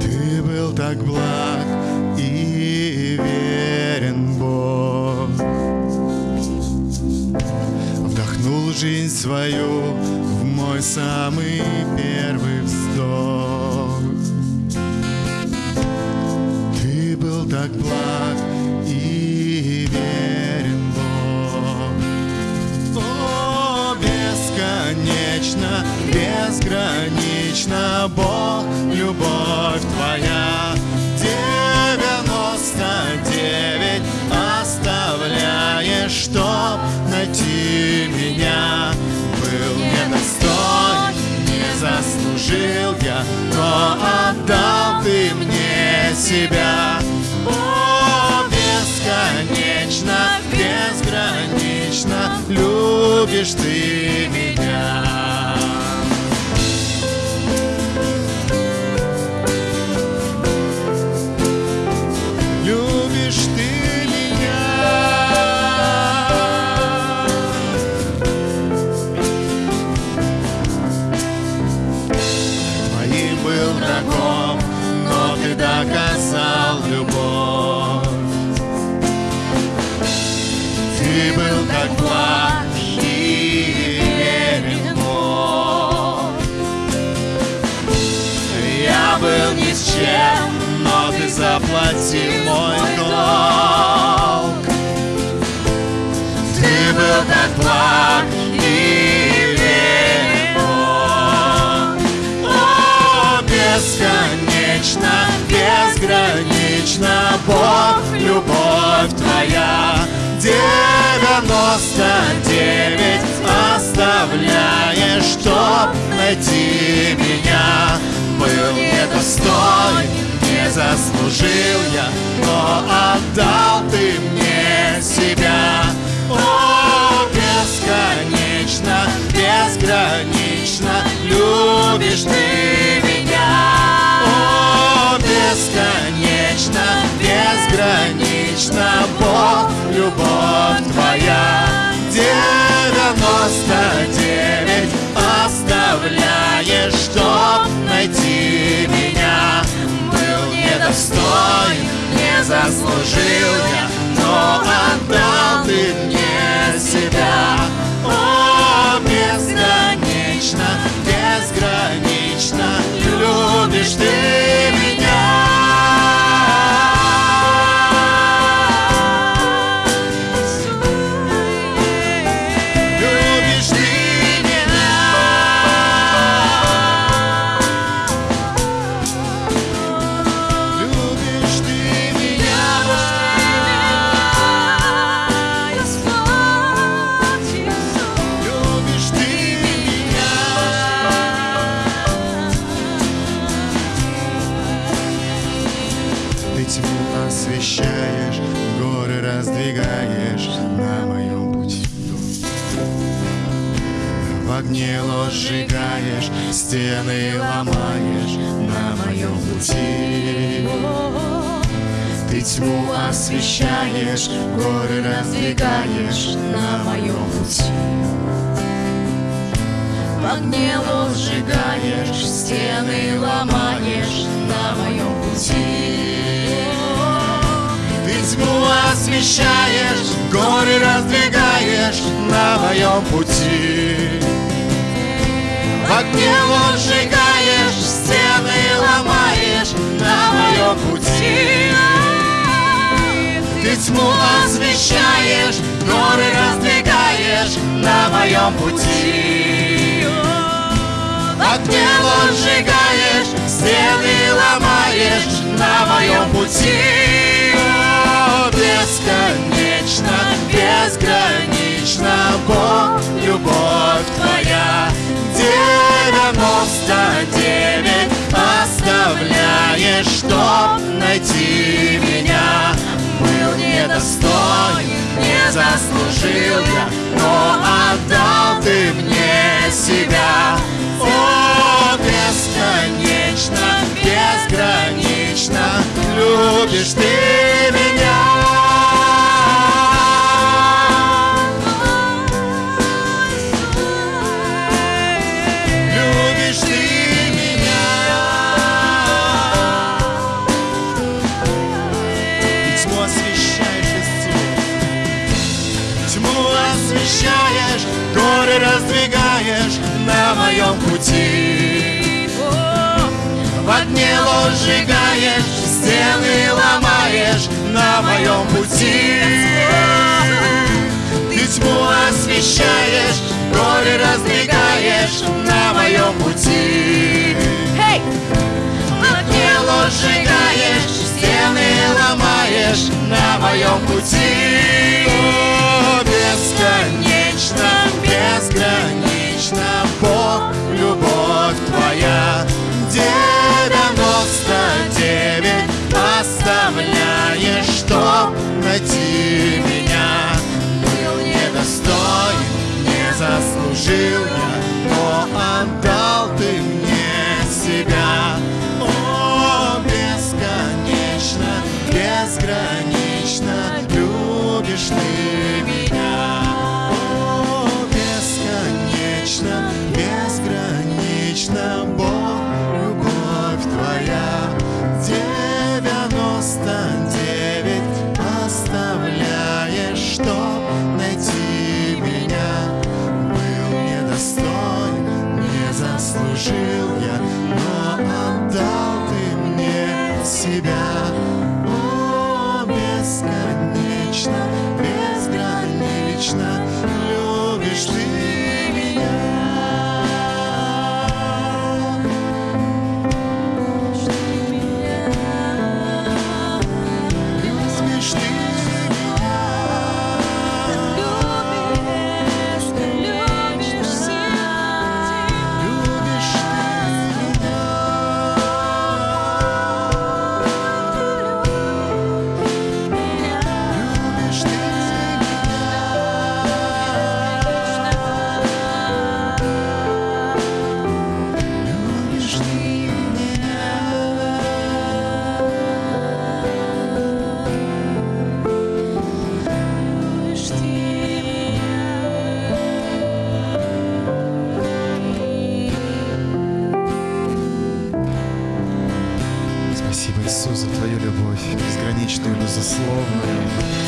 Ты был так благ и верен, Бог. Вдохнул жизнь свою в мой самый первый вздох. Ты был так благ заслужил я, но отдал Ты мне себя. О, бесконечно, безгранично любишь Ты меня. Был врагом, но ты доказал любовь. Ты был как благ и верен Бог. Я был ни с чем, но ты заплатил мой долг. Бесконечно, безгранично, Бог, любовь Твоя. Девяносто девять оставляешь, чтоб найти меня. Был недостоин, не заслужил я, но отдал Ты мне себя. О, бесконечно, безгранично любишь Ты бесконечно, безгранично, Бог, любовь Твоя. Девяносто девять оставляешь, чтоб найти меня. Был недостоин, не заслужил я, но отдал Ты мне себя. О, бесконечно, безгранично любишь Ты освещаешь, горы раздвигаешь на моем пути. В огне ложь сжигаешь, стены ломаешь на моем пути. Ты тьму освещаешь, горы раздвигаешь на моем пути. В огне ложь сжигаешь, стены ломаешь на моем пути. Освещаешь, горы раздвигаешь на моем пути. В огне ложь сжигаешь, стены ломаешь на моем пути. Ты тьму освещаешь, горы раздвигаешь на моем пути. В огне ложь сжигаешь, стены ломаешь на моем пути. Заслужил я, но отдал Ты мне себя. О, бесконечно, безгранично любишь Ты Тьму освещаешь, горы раздвигаешь на моем пути. В огне сжигаешь, стены ломаешь на моем пути. Ты тьму освещаешь, горы раздвигаешь на моем пути. Hey! Тело сжигаешь, стены ломаешь на моем пути. gelo. безграничную, безусловную.